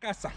Casa.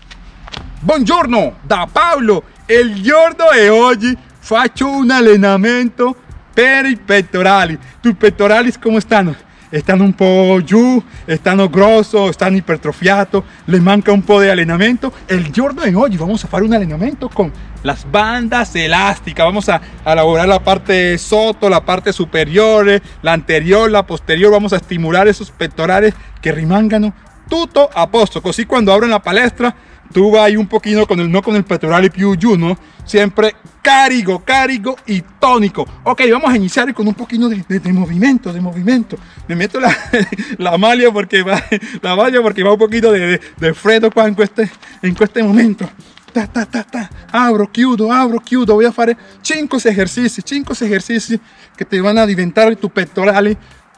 Buongiorno da Paolo il giorno di oggi faccio un allenamento per i pettorali. Tus pettorali come stanno? stanno un po' giù stanno grossos stanno ipertrofiados le manca un po' di allenamento el giorno di oggi vamos a fare un allenamento con las bandas elásticas. Vamos a, elaborar la parte soto la parte superior la anterior la posterior. Vamos a estimular esos pectorales que rimangano tutto a posto così quando la palestra tu vai un pochino con el no con el pectorale più giù no siempre carico carico y tónico. Ok vamos a iniciar con un poquito de, de, de movimiento de movimiento. Me meto la, la maglia porque va la maglia porque va un poquito de, de, freddo qua in, queste, in este momento. Ta, ta, ta, ta. abro chiudo abro chiudo voy a fare 5 ejercicios 5 ejercicios que te van a diventar tu pectorale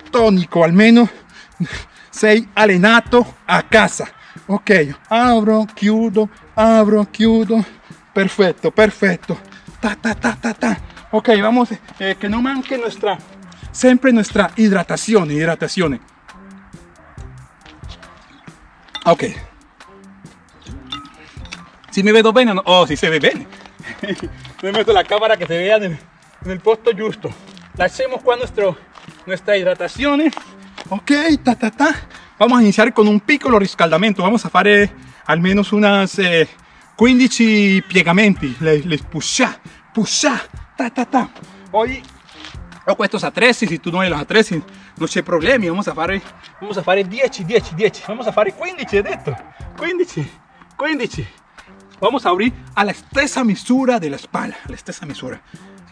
tónico almeno sei allenato a casa. Ok abro chiudo abro chiudo. Perfecto perfecto. Ta ta ta ta ta. Ok vamos eh, que no manque nuestra siempre nuestra hidratación hidratación. Ok. Si me veo bien o oh si se ve bien. Me meto la cámara que se vea en el, en posto justo. La hacemos con nuestro nuestra hidratación ok ta ta ta. Vamos a iniciar con un piccolo riscaldamento. Vamos a fare almeno unas eh, 15 piegamenti. Le, le pusha pusha ta ta ta. A 13 se tu non hai los a 13 non c'è problemi vamos a fare fare 10 10 10 vamos a fare 15 he detto 15 15 vamos a abrir a la stessa misura de la espalda a la stessa misura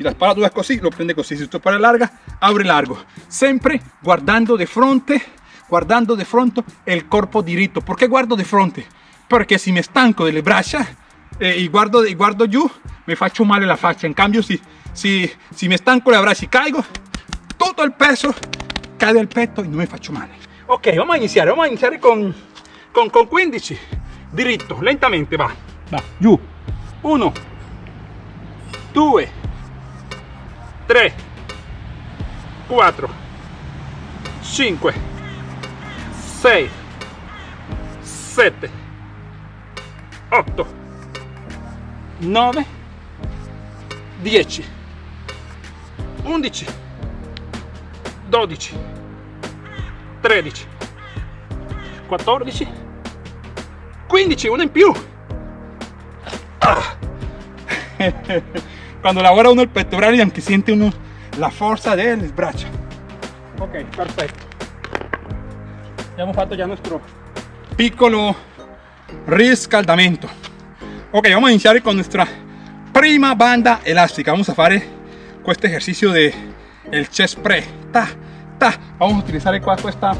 la spalla tu es così lo prende così si tu spalla larga abre largo. Sempre guardando de fronte guardando de fronte el corpo diritto perché guardo de fronte perché se mi stanco delle braccia eh, e guardo, e guardo giù mi faccio male la faccia in cambio si, si, si mi stanco le braccia e caigo tutto il peso cade al petto e non mi faccio male ok vamos a iniziare vamos a iniziare con, con, con 15 diritto lentamente va. Va giù 1 2 3 4 5 6 7 8 9 10 11 12 13 14 15 uno in più ah. quando lavora uno il pettorale anche siente uno la forza delle braccia ok perfetto abbiamo fatto già nuestro piccolo riscaldamento ok vamos a iniciar con nuestra prima banda elástica. Vamos a fare questo ejercicio de el chest press ta, ta. vamos a utilizar qua questa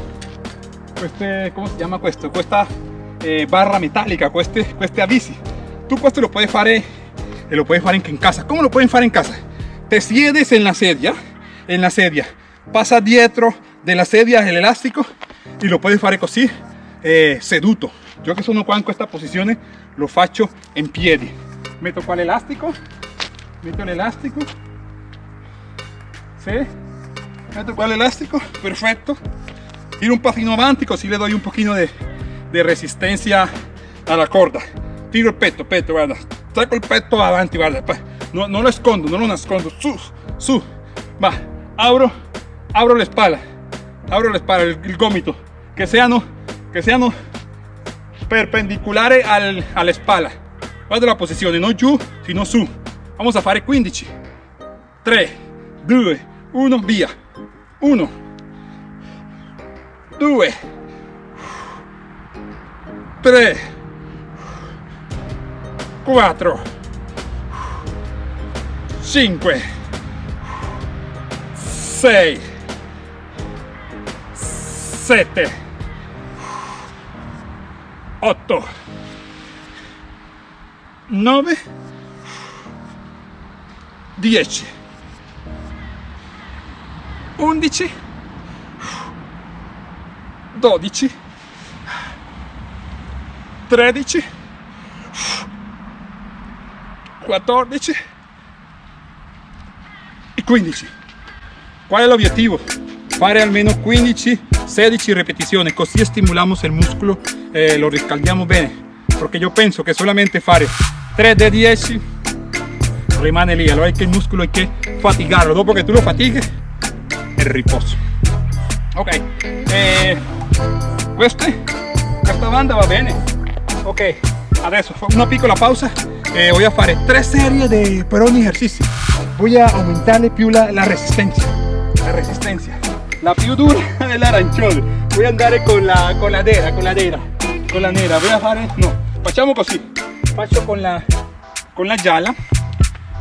queste, ¿cómo se llama questo? questa eh, barra metálica queste, queste avisi tú questo lo puedes fare e lo puedes fare anche in casa. ¿cómo lo pueden fare en casa? te siedes en la sedia en la sedia. Pasa dietro de la sedia el elástico y lo puedes fare così eh, seduto. Yo che sono qua in questa posizione lo faccio in piedi metto qua l'elastico metto l'elastico sì metto qua l'elastico perfetto tiro un pasino avanti così le doy un pochino de, de resistencia alla corda. Tiro il petto petto guarda saco il petto avanti guarda no, no lo escondo no lo nascondo. Su su. Va abro abro la espalda. Abro la espalda el, el gomito. Che siano che siano perpendicolare al, alla spalla guarda la posizione non giù sino su. Vamos a fare 15 3 2 1 via. 1 2 3 4 5 6 7 8 9 10 11 12 13 14 e 15 qual è l'obiettivo? fare almeno 15 16 repetizioni così stimolamos il muscolo eh, lo riscaldiamo bene. Perché io penso che solamente fare 3 di 10 rimane lì allora è che il muscolo è che fatigarlo. Dopo che tu lo fatighi è riposo. Ok eh, queste, questa banda va bene ok adesso una piccola pausa. E voy a fare tre serie de per ogni ejercicio. Voy a aumentarle più la, la resistencia. La resistencia. La più dura dell'arancione voy a andare con la, con la nera con la nera. La voy a fare no. Facciamo così. Faccio con la con la gialla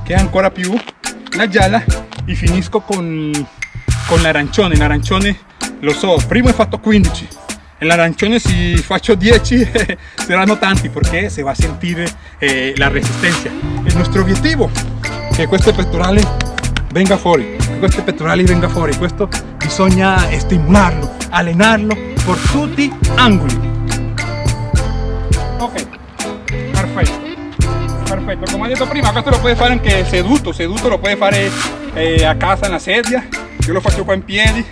che è ancora più la gialla e finisco con con l'arancione l'arancione lo so. Prima ho fatto 15 l'arancione si faccio 10 saranno tanti perché se va a sentire eh, la resistencia. Il nostro obiettivo che questo pettorale venga fuori che questo pettorale venga fuori questo bisogna stimolarlo allenarlo por tutti gli angoli. Ok perfetto perfetto come ho detto prima questo lo puoi fare anche seduto seduto lo puoi fare eh, a casa en la sedia. Io lo faccio qua in piedi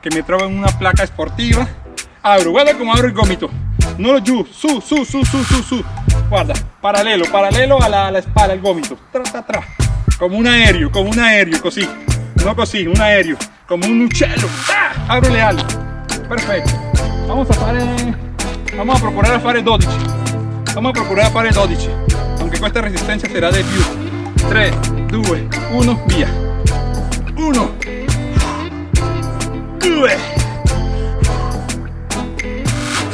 che mi trovo in una placa sportiva abro, guarda como abro el gomito, no lo giù, su, su, su, su, su, su, guarda, paralelo, paralelo a la, espalda, el gómito, tra, tra, tra, como un aereo, como un aereo, così, no così, un aereo, como un uccello, ah, abro le ali, perfetto, vamos a fare, vamos a procurar a fare 12, vamos a procurar a fare 12, aunque questa resistencia será de più, 3, 2, 1, via, 1, 2,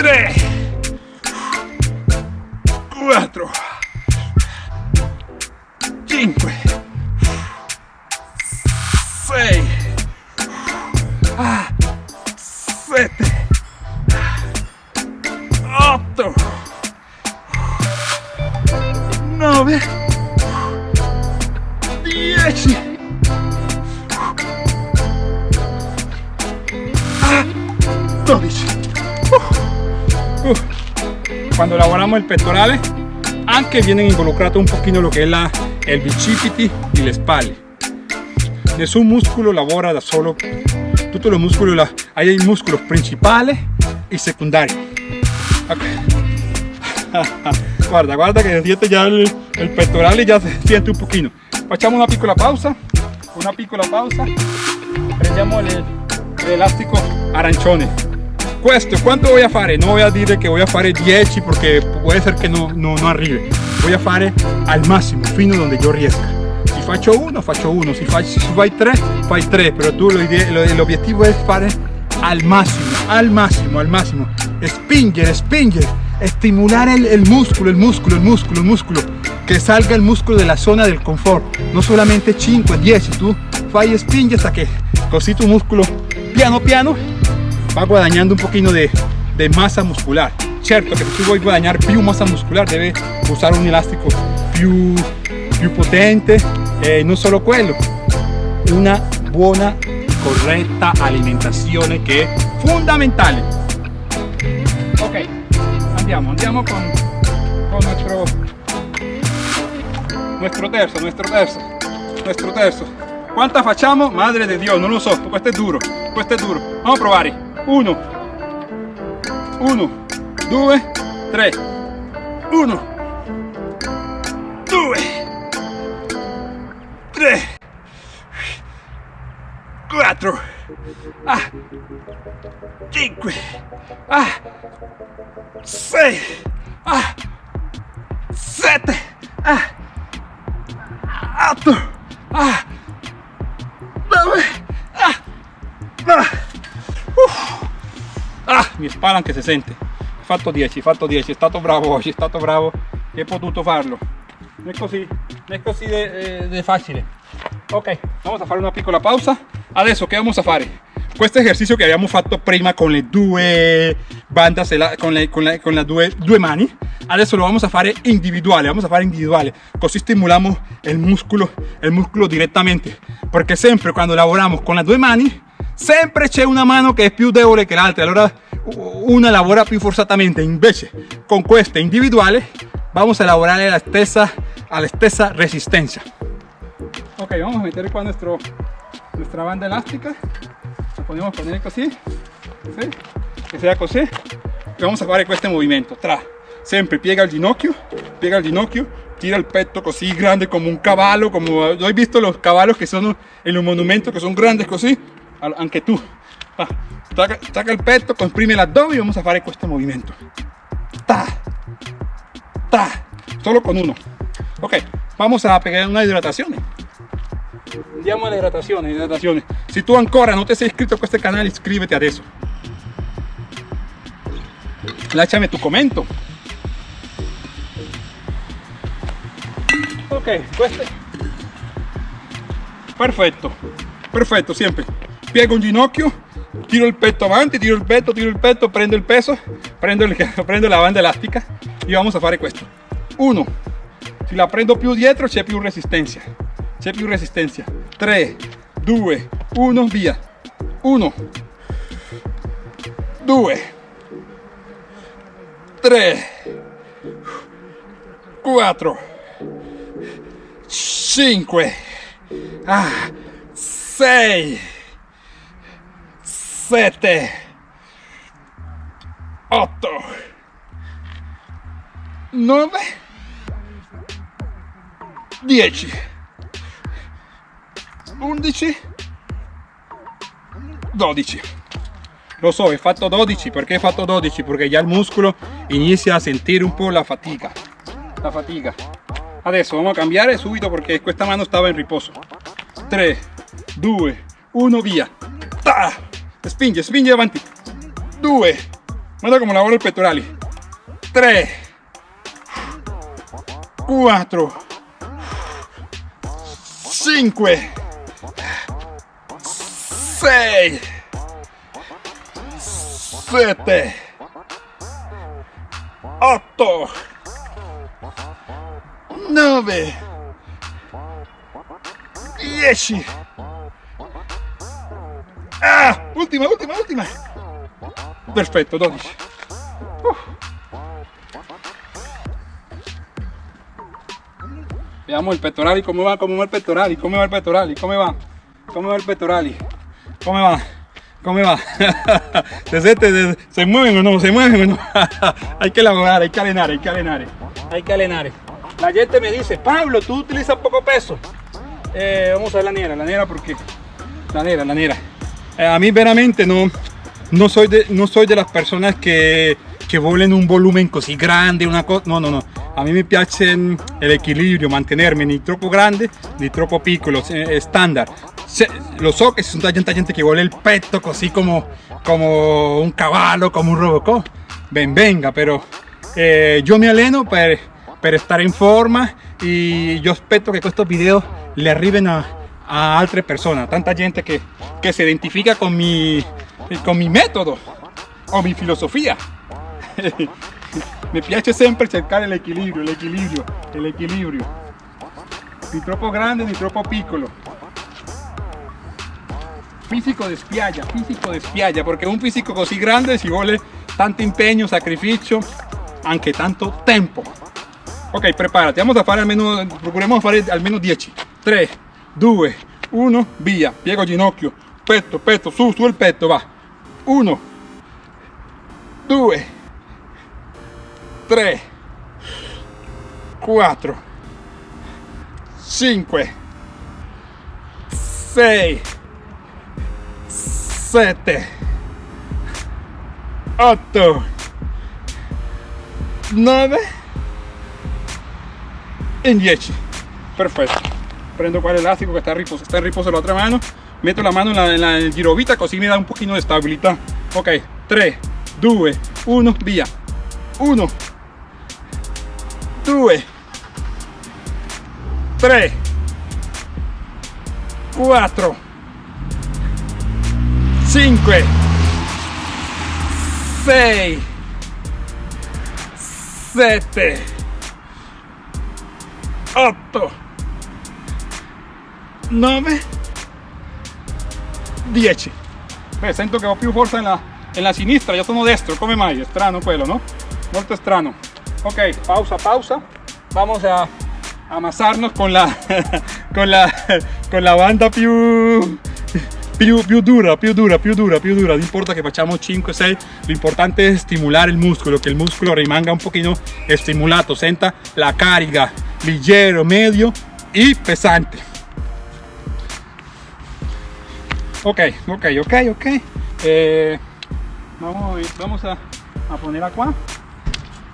3 4 5 6 7 8 9 10 12 cuando elaboramos el pectorale anche vienen involucrados un poquito lo que es la, el bicipiti y la espalda. Nessun músculo lavora da solo todos los músculos hay músculos principales y secundarios. Guarda guarda que siente ya el, el pectorale ya se siente un poquito. Facciamo una piccola pausa una piccola pausa. Prendiamo el, el elástico arancione questo quanto a fare no voy a dire che a fare 10 porque puede ser que no, no, no arrive voy a fare al massimo fino donde yo riesca si faccio uno faccio uno. Si, faccio, si fai tre fai tre però tu l'obiettivo è fare al massimo al massimo al massimo spingere spingere estimular el, el músculo el músculo el músculo el músculo. Que salga el músculo de la zona del confort. No solamente 5 10 tú fai spingi hasta que così tu músculo piano piano va guadagnando un poquito de, de masa muscular. Certo che se tu vuoi guadagnare più massa muscolare deve usare un elastico più, potente e non solo quello una buona corretta alimentazione che è fondamentale ok andiamo andiamo con, nuestro nuestro terzo nuestro terzo nuestro terzo quanta facciamo madre di dio non lo so questo è duro è duro. Vamos a provare 1 1 2 3 1 2 3 4 ah. 5 ah. 6 ah spalla anche se sente fatto 10 fatto 10 è stato bravo oggi è stato bravo e ho potuto farlo. Non è così non è così de, de facile ok vamos a fare una piccola pausa. Adesso che vamos a fare questo esercizio che abbiamo fatto prima con le due bandas con le, con le, con le due, due mani adesso lo vamos a fare individuale vamos a fare individuale. Così stimoliamo il muscolo il muscolo direttamente perché sempre quando lavoriamo con le due mani sempre c'è una mano che è più debole che l'altra. Allora una lavora più forzatamente invece con questa individuale vamos a lavorare la stessa, alla stessa resistencia ok vamos a meter qua nuestro, nuestra banda elástica la podemos poner così ¿sí? que sea così y vamos a fare questo movimiento tra Sempre piega il ginocchio, piega il ginocchio, tira il petto così grande como un cavallo, como hai visto los caballos que sono en los monumentos que son grandes così? Anche tu. Va, stacca il petto, comprime l'addome y vamos a fare questo movimento. Ta, ta, solo con uno. Ok, vamos a pegar una hidratación. Andiamo alla hidratazione, hidratazione. Se tu ancora non ti sei iscritto a questo canale, iscriviti adesso. Lasciami tu commento. Ok, questo perfetto, perfetto, sempre. Piego un ginocchio, tiro il petto avanti, tiro il petto, tiro il petto, prendo il peso, prendo, il, prendo la banda elastica y vamos a fare questo. Uno, si la prendo più dietro c'è più resistenza, c'è più resistenza. 3, 2, 1, via. 1, 2, 3, 4, 5, ah, 6, 7, 8, 9, 10, 11, 12. Lo so, he fatto 12, perché he fatto 12? Perché già il muscolo inizia a sentire un po' la fatica. La fatica. Adesso vamos a cambiare subito perché questa mano stava in riposo. 3, 2, 1, via. Ta! Spinge, spinge avanti. 2. Guarda come lavoro il pettorali. 3, 4, 5, 6, 7, 8, 9, 10. Ah, ultima, ultima, ultima. Perfetto, 12. Veamos el pectoral y cómo va, cómo va el pectoral y cómo va el pectoral y cómo va, cómo va el pectoral y cómo va, cómo va. se, se, se mueven o no, se mueven o no. hay que elaborar, hay que alenar, hay que alenar, hay que alenar. La gente me dice, Pablo, tú utilizas poco peso. Eh, vamos a ver la nera, la nera porque la nera, la nera. Eh, a mí veramente no, no, soy de, no soy de las personas que, que volen un volumen così grande, una cosa, no, no, no. A mí me piace el equilibrio, mantenerme ni troppo grande ni troppo piccolo, estándar. lo so que son tanta gente que vuole el petto così como, como un caballo, como un robocop. Ben venga, pero eh, yo me alleno per, per stare in forma y yo aspetto que estos videos le arriben a, a altre persone, tanta gente che, che si identifica con mi, con mi metodo o mi filosofia. mi piace sempre cercare l'equilibrio, l'equilibrio, l'equilibrio. Ni troppo grande ni troppo piccolo. Fisico de spiaggia, fisico de perché un fisico così grande ci vuole tanto impegno, sacrificio, anche tanto tempo. Ok, prepárate, vamos a fare almeno, procuremos fare almeno 10. 3, 2, 1, via. Piego ginocchio, petto, petto, su, su il petto, va. 1, 2, 3, 4, 5, 6, 7, 8, 9 e 10. Perfetto. Prendo qua l'elastico che sta a riposo, in riposo l'altra mano, metto la mano nella, nella girovita così mi dà un pochino di stabilità. Ok, 3, 2, 1, via. 1, 2 3 4 5 6 7 8 9 10 Beh, sento che ho più forza nella, nella sinistra, io sono destro, come mai? È strano quello, no? Molto strano. Ok, pausa, pausa. Vamos a amasarnos con la, con la, con la banda più, più, più dura, più dura, più dura, più dura. Non importa che facciamo 5, 6, lo importante è stimolare il muscolo, che il muscolo rimanga un pochino stimolato, senta la carica leggero, medio e pesante. Ok, ok, ok, ok. Eh, vamos, vamos a, a ponerla qua.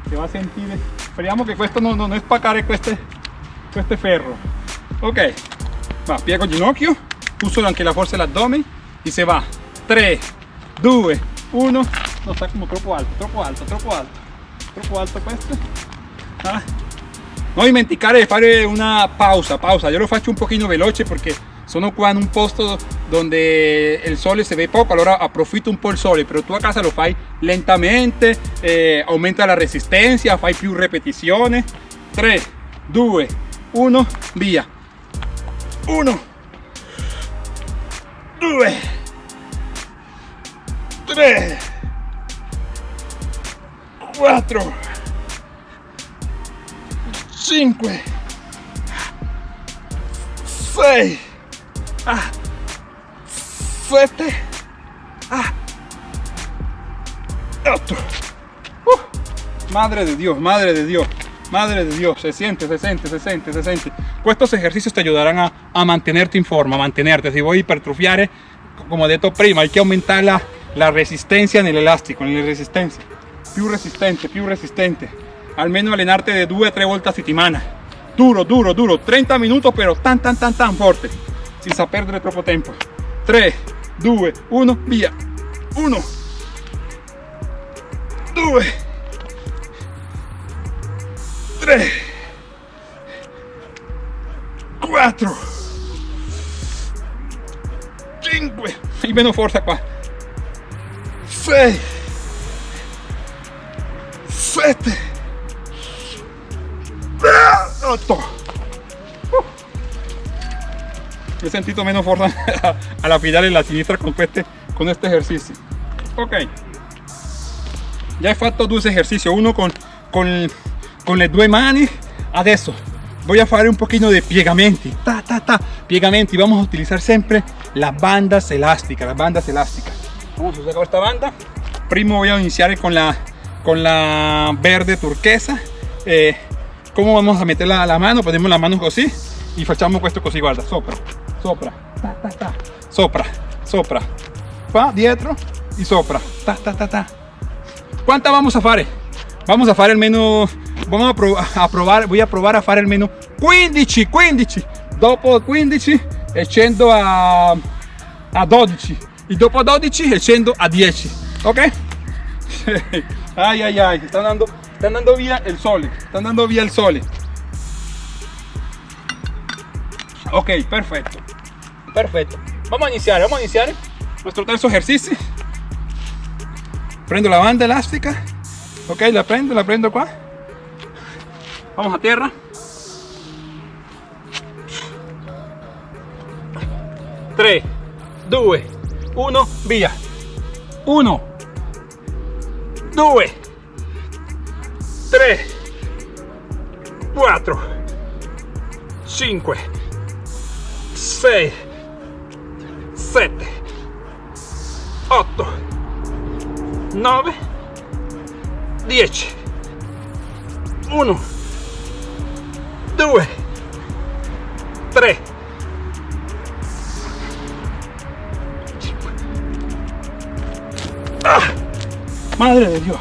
Se va a sentir. Speriamo che questo non, non è spaccare queste, queste ferro. Ok, va, piego il ginocchio uso anche la forza dell'addome y se va 3 2 1 no está como troppo alto troppo alto troppo alto troppo alto questo ah. non dimenticare di fare una pausa pausa io lo faccio un pochino veloce perché sono qua in un posto donde il sole si vede poco allora approfitto un po' il sole però tu a casa lo fai lentamente eh, aumenta la resistenza fai più ripetizioni 3 2 1 via 1 2 3 4 5 6 ah, 7 ah, 8 uh, madre de Dios madre de Dios madre de Dios se siente se siente se siente se siente estos ejercicios te ayudarán a, a mantenerte en forma, a mantenerte. Si voy a hipertrofiar, como he dicho prima, hay que aumentar la, la resistencia en el elástico, en la resistencia. Più resistente, più resistente. Almeno allenarte de 2 a 3 vueltas a settimana. Duro, duro, duro. 30 minutos, pero tan, tan, tan, tan fuerte. Sin perdere troppo tempo. 3, 2, 1, via. 1, 2, 3, 4 5 y menos fuerza qua. 6 7 8 he sentido menos fuerza a la final en la sinistra con este, con este ejercicio. Ok. Ya he fatto dos ejercicios uno con, con, con le due mani adesso voy a hacer un poquito de piegamenti. Ta, ta, ta, piegamenti. Vamos a utilizar siempre las bandas elásticas las bandas elásticas. Vamos a usar esta banda. Primo voy a iniciar con la con la verde turquesa. Eh, ¿Cómo vamos a meterla a la mano? Ponemos la mano así y facciamo questo così, guarda, sopra, sopra, ta, ta, ta, sopra, sopra, qua dietro y sopra, ta, ta, ta, ta. ¿Cuánta vamos a hacer? Vamos a hacer menos vamos a, probar, voy a probar a fare almeno 15 15 dopo 15 e a, a 12 y dopo 12 e a 10 ok ay ay ay. Está dando está dando vía el sol está dando vía el sol ok perfecto. Perfecto. Vamos a iniciar vamos a iniciar. Nuestro tercer ejercicio. Prendo la banda elástica. Ok la prendo la prendo qua Vamos a tierra. Tres, 2, 1, via. 1, 2, 3, 4, 5, 6, 7, 8, 9, 10. 1 2 3 ah, madre de Dios.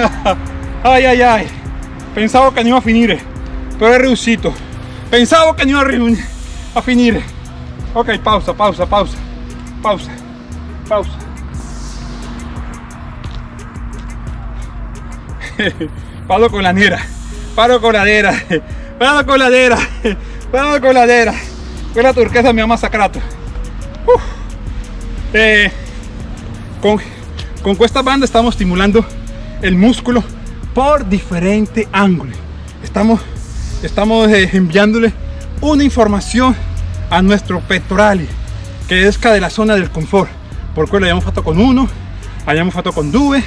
Ay ay ay. Pensaba que no iba a finire pero he riuscito pensaba que no iba a, finire ok pausa pausa pausa. Pausa pausa. Paro con la nera, paro con la nera, paro con la nera, paro con la nera. Quella turquesa mi ha masacrato. Eh, con, con esta banda estamos estimulando el músculo por diferente ángulo. Estamos, estamos eh, enviándole una información a nuestro pectoral que es de la zona del confort. Por lo abbiamo fatto con uno, abbiamo fatto con due,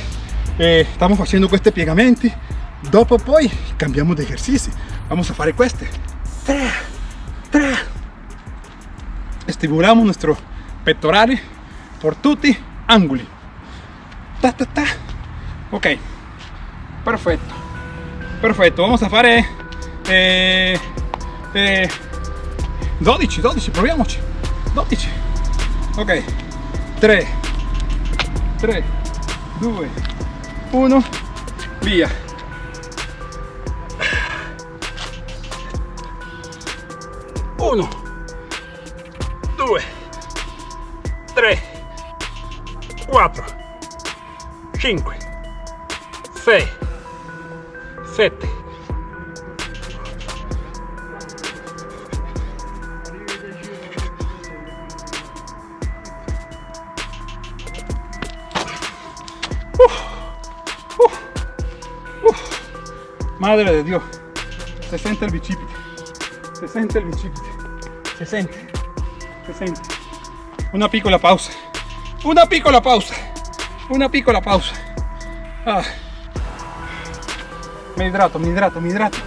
eh, estamos haciendo este piegamenti dopo poi cambiamos de ejercicio vamos a fare queste 3 3 Stimolamos nuestro pectorales por tutti angoli. Ta, ta, ta. Ok, perfetto. Perfetto, vamos a fare eh, eh, 12, 12, proviamoci. 12. Ok, 3, 3, 2, 1, via. Uno, due, tre, quattro, cinque, sei, sette. Madre de Dios, se siente el bicipite, se siente el bicipite, se siente, se siente. Una piccola pausa, una piccola pausa, una piccola pausa. Ah. Mi hidrato, mi hidrato, mi hidrato.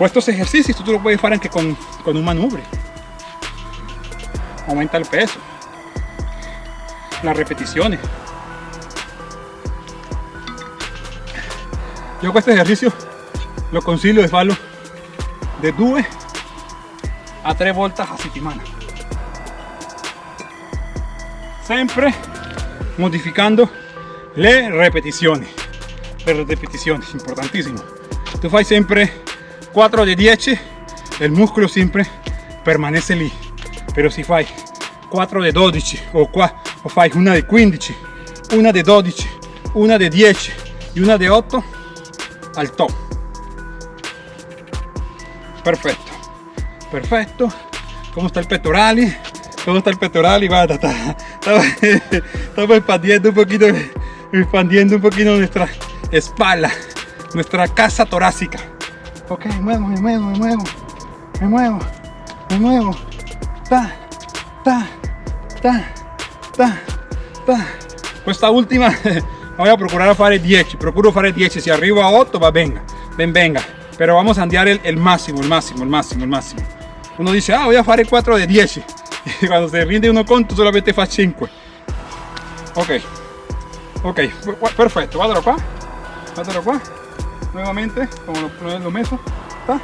Estos ejercicios tú lo puedes hacer anche con, con un manubrio. Aumenta el peso, las repeticiones. Yo con este ejercicio lo concilio de falo de 2 a 3 voltas a settimana. Siempre modificando le repeticiones. Le repeticiones, importantísimo. Tú fai siempre 4 de 10, el músculo siempre permanece lì. Pero si fai 4 de 12 o, qua, o fai una de 15, una de 12, una de 10 y una de 8, al top. Perfecto, perfecto. ¿Cómo está el pectoral? ¿Cómo está el pectoral? Guarda, está, está- estamos expandiendo un poquito, expandiendo un poquito nuestra espalda, nuestra casa torácica. Ok, muevo, me muevo, me muevo, me muevo, me muevo. Ta, ta, ta, ta, ta. Questa ultima la voy a procurar fare 10, procuro fare 10, si arrivo a 8 va venga, ben venga, pero vamos a andare el, el máximo, el máximo, el máximo, el máximo. Uno dice, ah, voy a fare 4 de 10, y cuando se rinde uno conto solamente fa 5. Ok, ok, perfetto, guardalo qua, guardalo qua, nuevamente, como lo, lo, messo, ta,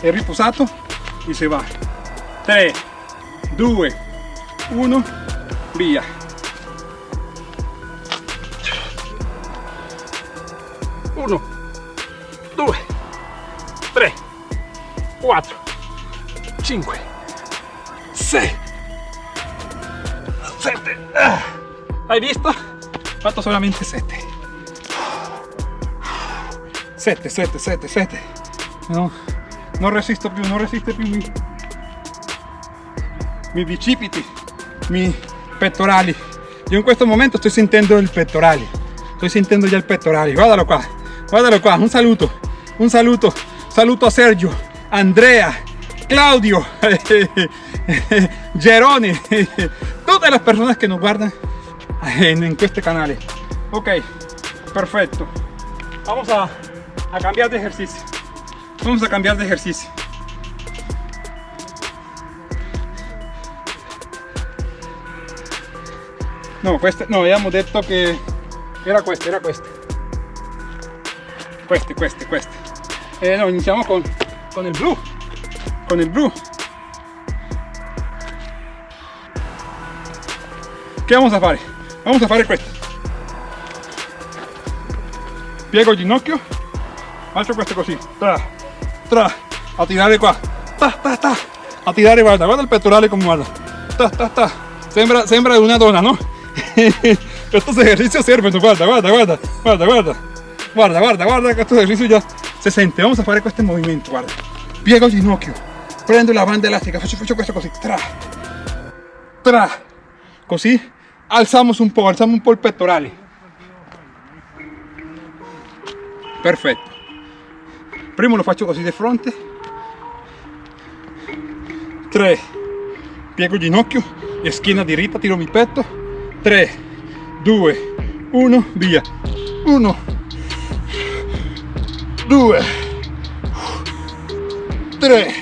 è riposato e se va. 3, 2, 1, via. 1, 2, 3, 4, 5, 6, 7. ¿Hai visto? Fatto solamente 7. 7, 7, 7, 7. No, non resisto più, non resiste più mi, mi bicipiti, mi pettorali. Io in questo momento sto sentendo il pettorali. Sto sentendo già il pettorali. Guardalo qua, guardalo qua. Un saluto, un saluto. Saluto a Sergio, Andrea, Claudio, Geroni, todas las personas que nos guardan en, en este canal. Ok, perfecto. Vamos a, cambiar de ejercicio. Vamos a cambiar de ejercicio. No, questo, no, abbiamo detto che era questo, era questo. Queste, queste, queste. Eh, no, iniziamo con, con il blu. Con il blu. Che vamos a fare? Vamos a fare questo. Piego il ginocchio, faccio questo così. Tra, tra, a tirare qua. Ta, ta, ta. A tirare, guarda, guarda il pettorale come guarda. Ta, ta, ta. Sembra, sembra una donna, no? estos ejercicios sirven, guarda, guarda, guarda, guarda, guarda, guarda, guarda, guarda, que estos ejercicios ya se siente. Vamos a fare questo movimento, guarda. Piego ginocchio, prendo la banda elastica, faccio, faccio questo così, tra, tra, così alzamos un po', alzamos un po' il pettorale. Perfetto. Primo lo faccio così di fronte. 3. Piego ginocchio e schiena tiro mi petto. 3, 2, 1, via. 1, 2, 3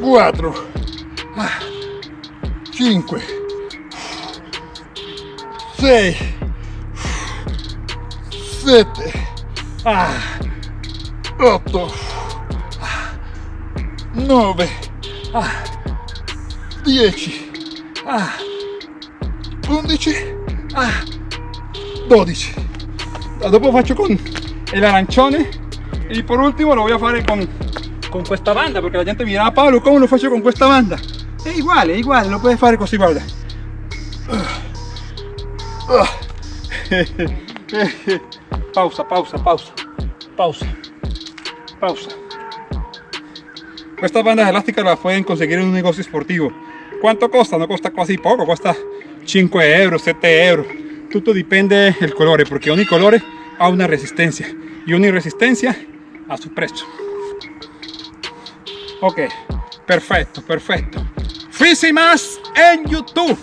4 5 6 7 8 9 10 11 12 dopo faccio con el arancione y por último lo voy a fare con con questa banda porque la gente mi dirá Pablo come lo faccio con questa banda è uguale, è uguale, lo puoi fare così guarda pausa, pausa, pausa pausa pausa. Estas bandas elásticas las pueden conseguir en un negocio esportivo. ¿cuánto costa? no costa casi poco, cuesta 5 euros, 7 euros. Tutto dipende del colore porque ogni colore ha una resistencia y una resistencia a su precio. Ok perfecto perfecto. Fisi más en youtube.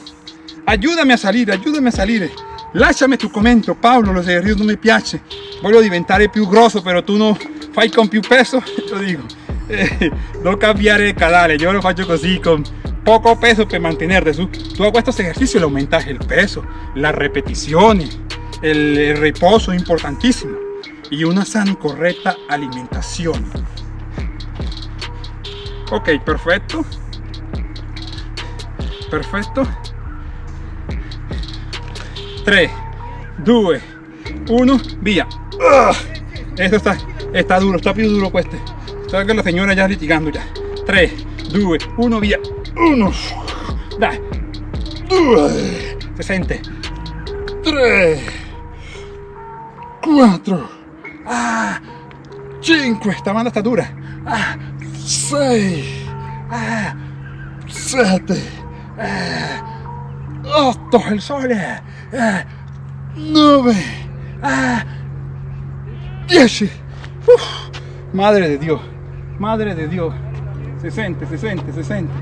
Ayúdame a salir ayúdame a salir. Lasciami tu commento Paolo lo esercizio non mi piace voglio diventare più grosso però tu no fai con più peso lo digo. Eh, no cambiare el canale yo lo faccio così con poco peso para mantenerte tú hago estos ejercicios le aumentas el peso las repeticiones el, reposo importantísimo y una sana y correcta alimentación. Ok perfecto. Perfecto. 3 2 1 via esto está está duro está più duro este. Sabes que la señora ya litigando ya. 3 2 1 via 1 dai 2 se sente 3 4 ah, 5 esta banda está dura. Ah, 6 ah, 7 8 el sole 9 10 madre de Dios. Madre de Dios. Se siente, se siente, se siente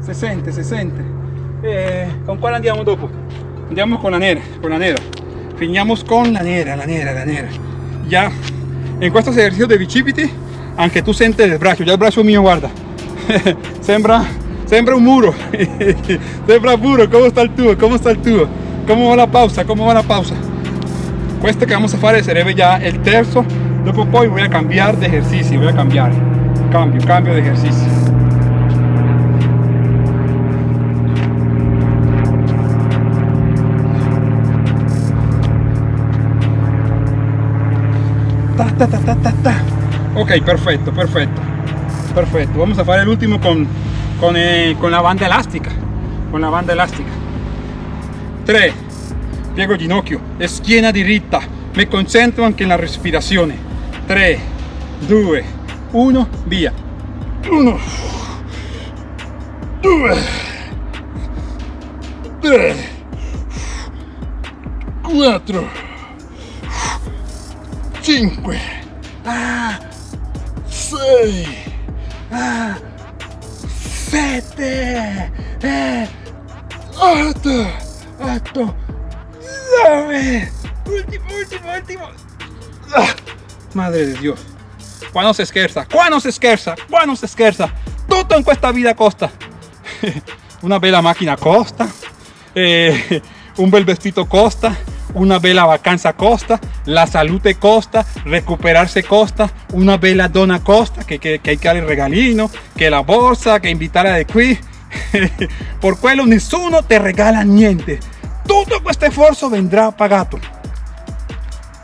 se siente, se siente eh, con cuál andiamo dopo? andiamo con la nera con la nera finiamo con la nera la nera la nera ya en estos ejercicios de bicipiti anche tu senti il braccio ya el braccio mío guarda sembra sembra un muro sembra puro ¿cómo está el tubo? ¿cómo está el tubo? ¿cómo va la pausa? ¿cómo va la pausa? questo que vamos a fare sarebbe ya el terzo poi voy a cambiar de ejercicio voy a cambiar cambio, cambio de ejercicio ta, ta, ta, ok perfecto perfecto. Perfecto. Vamos a fare el último con con, eh, con la banda elástica. Con la banda elástica. 3 piego ginocchio schiena diritta mi concentro anche nella respirazione 3 2 1 via 1 2 3 4 5 6 7 8 8 9 último último último. Ah, madre de Dios. Quando si scherza quando si scherza quando si scherza tutto in questa vita costa. Una bella macchina costa. Eh, un bel vestito costa una bella vacanza costa la salute costa recuperarse costa. Una bella donna costa che, che, che hay que darle regalino che la borsa che invitare de qui por quello nessuno te regala niente. Todo este esfuerzo vendrá pagato.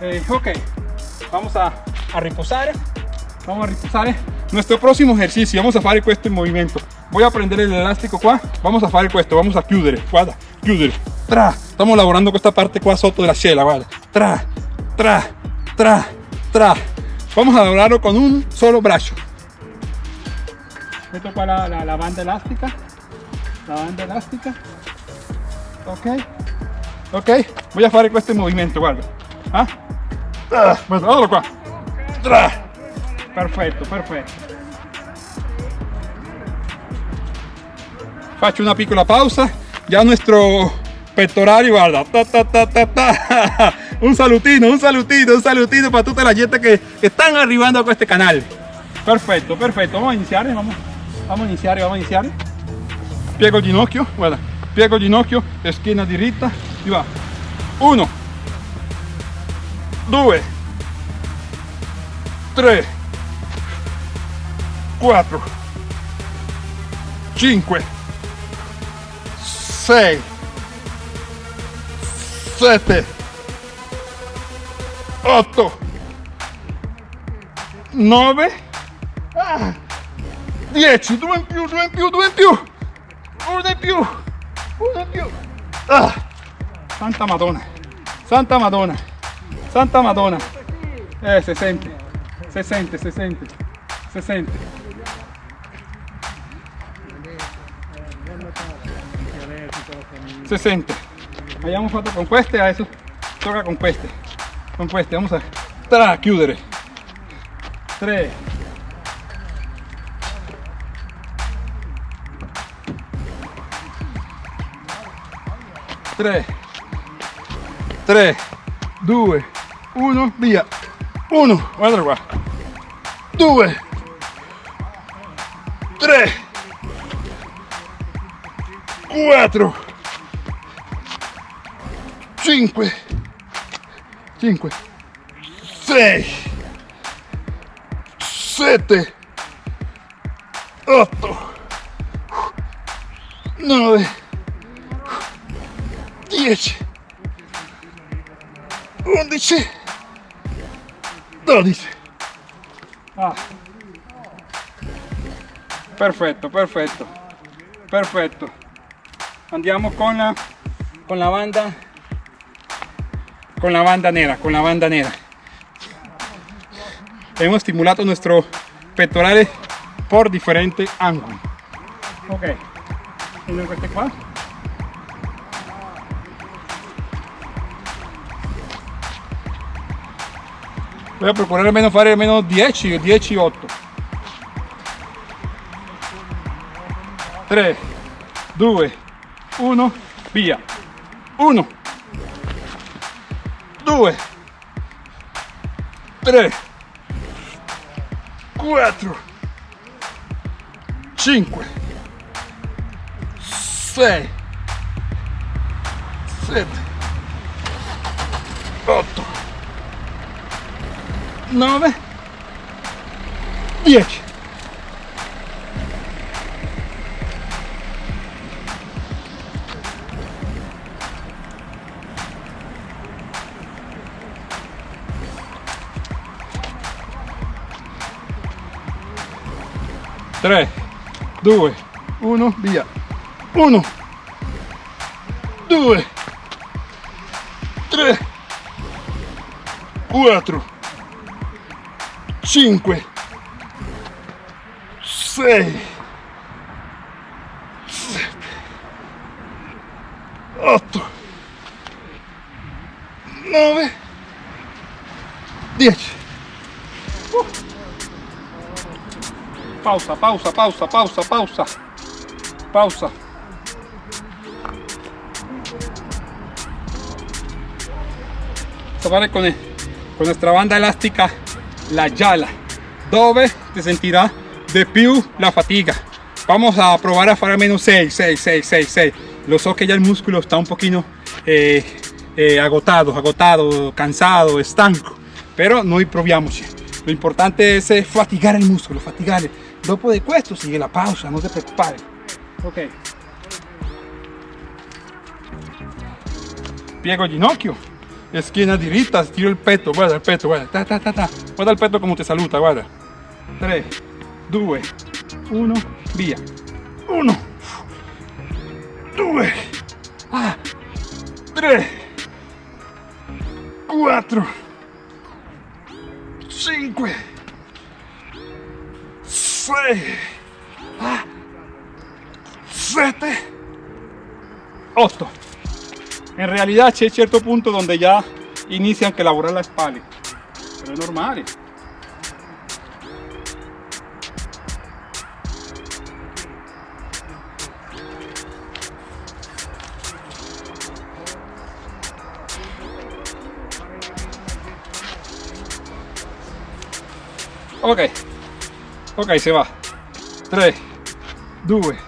Eh, ok vamos a, a reposar vamos a reposar nuestro próximo ejercicio vamos a hacer este movimiento. Voy a prender el elástico qua vamos a hacer esto vamos a chiudere guarda chiudere tra estamos lavorando con esta parte qua sotto della cella guarda tra tra tra tra. Vamos a lograrlo con un solo brazo. Meto qua la, la, la banda elástica. La banda elástica. Ok. Ok. Voy a hacer este movimiento guarda ah? Ah, guardalo qua tra. Perfetto perfetto faccio una piccola pausa. Ya nuestro pectoral guarda. Ta, ta, ta, un salutino un salutino un salutino para toda la gente que, que están arribando a este canal. Perfecto, perfecto. Vamos a iniciar, vamos, vamos a iniciar, vamos a iniciar. Piego ginocchio, guarda. Piego el ginocchio, esquina diritta, y va. Uno, due, tre, quattro, cinque, sei, sette, otto, nove, ah, dieci, due in più, due in più, due in più, uno in più, uno in più. Ah, Santa Madonna, Santa Madonna, Santa Madonna. Eh, se sente, se sente, se sente, se sente. Se sente. Abbiamo fatto con queste, adesso tocca con queste. Con queste, vamos a tra, chiudere. 3 3 3 2 1 via. 1 guarda qua 2 3 4 5 5 6 7 8 9 10 11 12 ah. perfetto perfetto. Perfetto. Andiamo con la con la banda con la banda nera con la banda nera hemos estimulado nuestro pectorales por diferentes ángulos ok. Queste qua voy a procurar almeno fare almeno 10 o 10 8 3 2 1 via. 1 2 3 4 5 6 7 8 9 10 3 2 1 via. 1 2 3 4 5 6 7 8 9 pausa pausa pausa pausa pausa. Pausa. Fare con, con nuestra banda elástica la yala. Dove te sentirá de più la fatiga. Vamos a probar a fare almeno 6 6 6 6 6 lo so que ya el músculo está un poquito eh, eh, agotado agotado cansado estanco. Pero noi proviamoci lo importante es eh, fatigar el músculo fatigare dopo de questo sigue la pausa no te preocupare ok. Piego el ginocchio esquina diritta, stiro il petto, guarda il petto, guarda, ta, ta, ta, ta. guarda il petto come ti saluta, guarda. 3, 2, 1, via. 1, 2, 3, 4, 5, 6, 7, 8. En realidad hay cierto punto donde ya inician que elaborar la espalda, pero es normal. Ok, ok se va. 3 2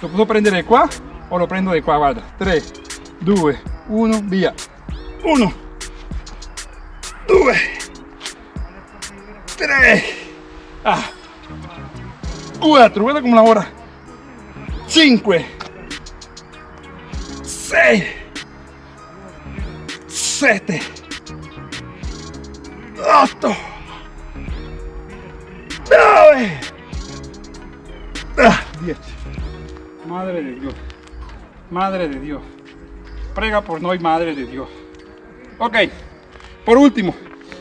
lo posso prendere qua o lo prendo di qua guarda. 3 2 1 via 1 2 3 ah. 4 guarda come lavora 5 6 7 ah, 10 madre de Dios madre de Dios prega por noi madre de Dios ok por último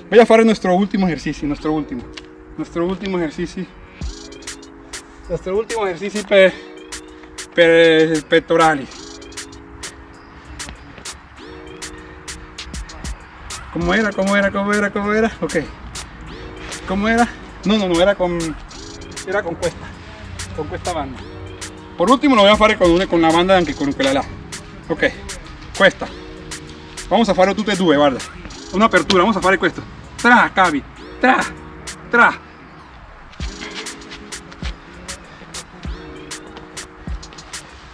voy a hacer nuestro último ejercicio nuestro último nuestro último ejercicio nuestro último ejercicio per, per pectorali ¿Cómo era? ¿Cómo era? ¿Cómo era? ¿Cómo era? Ok. ¿Cómo era? No, no, no, era con... Era con cuesta. Con cuesta banda. Por último lo voy a hacer con, una, con la banda anche con la Ok. Cuesta. Vamos a farlo tutte e due, guarda. Una apertura, vamos a fare questo. Tra, cavi. Tra, tra.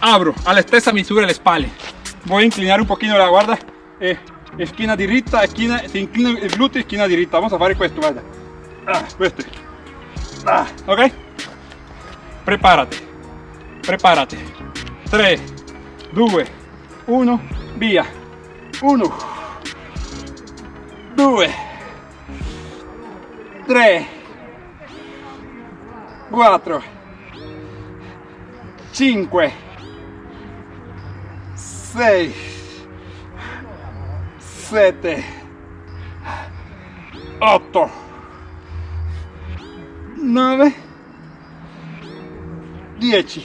Abro a la stessa misura le spalle. Voy a inclinar un poquito la guarda. Eh, esquina diritta, esquina, si inclina il gluteo, esquina diritta. Vamos a fare questo, guarda. Ah, questo. Ah, ok? Prepárate. Prepárate. 3, 2, 1, via. 1, 2, 3, 4, 5, 6, 7, 8, 9, 10,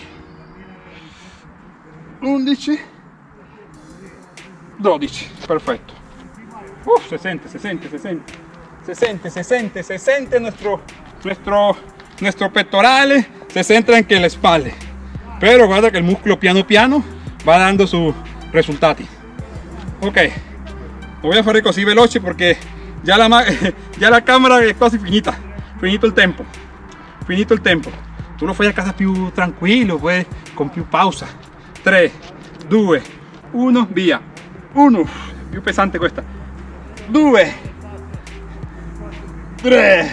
11, 12, perfecto. Uf, se siente, se siente, se siente, se siente, se siente, se siente nuestro, nuestro, pectorales, se centra en que la espalda. Pero guarda que el músculo piano piano va dando sus resultados. Ok, lo voy a hacer così veloce porque ya la, ya la cámara es casi finita, finito el tempo, finito el tempo. Tu lo fai a casa più tranquillo, pues, con più pausa. 3, 2, 1, via. 1, più pesante questa. 2, 3,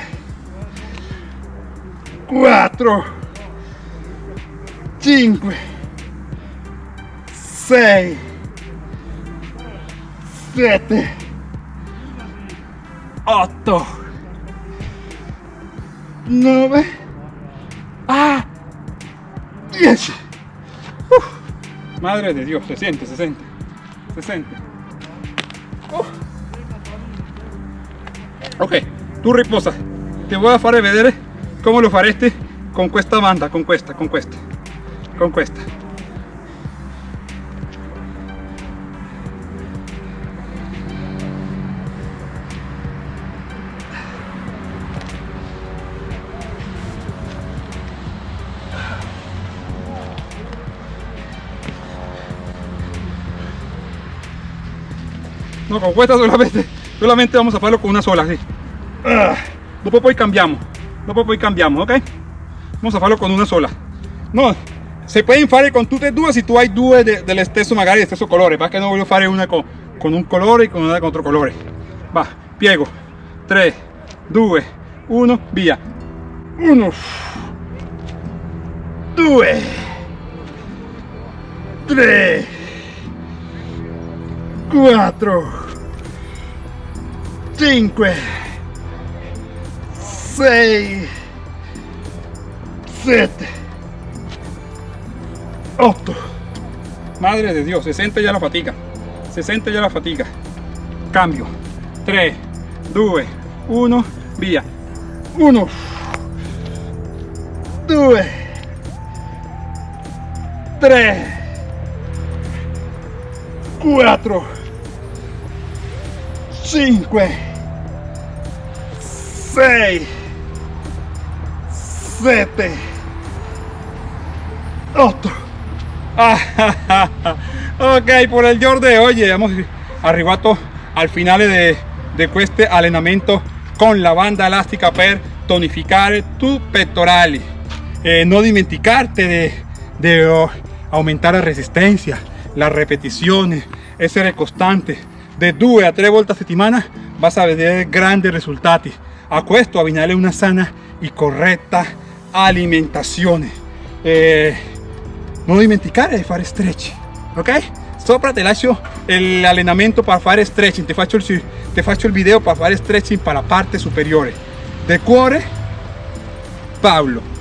4, 5, 6, 7, 8, 9, ah, 10. Uf, madre de Dios, se siente, se siente, se siente. Uf. Ok, tú riposa. Te voy a fare vedere come lo fareste con questa banda, con questa, con questa, con questa. No, con questa solamente, solamente vamos a hacerlo con una sola, así. Ah, dopo poi cambiamo, dopo poi cambiamo, ok? Vamos a hacerlo con una sola. No, se pueden fare con tutte e due se tu hai due de, dello stesso, magari dello stesso colore, perché non voglio fare una con, con un colore e con una con otro colore. Va, piego. 3, 2, 1, via. 1, 2, 3, 4, 5, 6, 7, 8. Madre de Dios, se siente ya la fatiga. Se siente ya la fatiga. Cambio. 3, 2, 1, via. 1, 2, 3, 4, 5, 6, 7, 8. ok, por el giorno de oggi abbiamo arrivato al finale de, de questo allenamento con la banda elastica per tonificare tu pectorali eh, no dimenticarti de, de oh, aumentar la resistencia las repeticiones essere costante de 2 a 3 volte a settimana vas a vedere grandi risultati a questo abbinare una sana y correcta alimentazione eh, non dimenticare di fare stretch ok sopra te lascio l'allenamento per fare stretching. Ti faccio, il, ti faccio il video per fare stretching per la parte superiore del cuore Paolo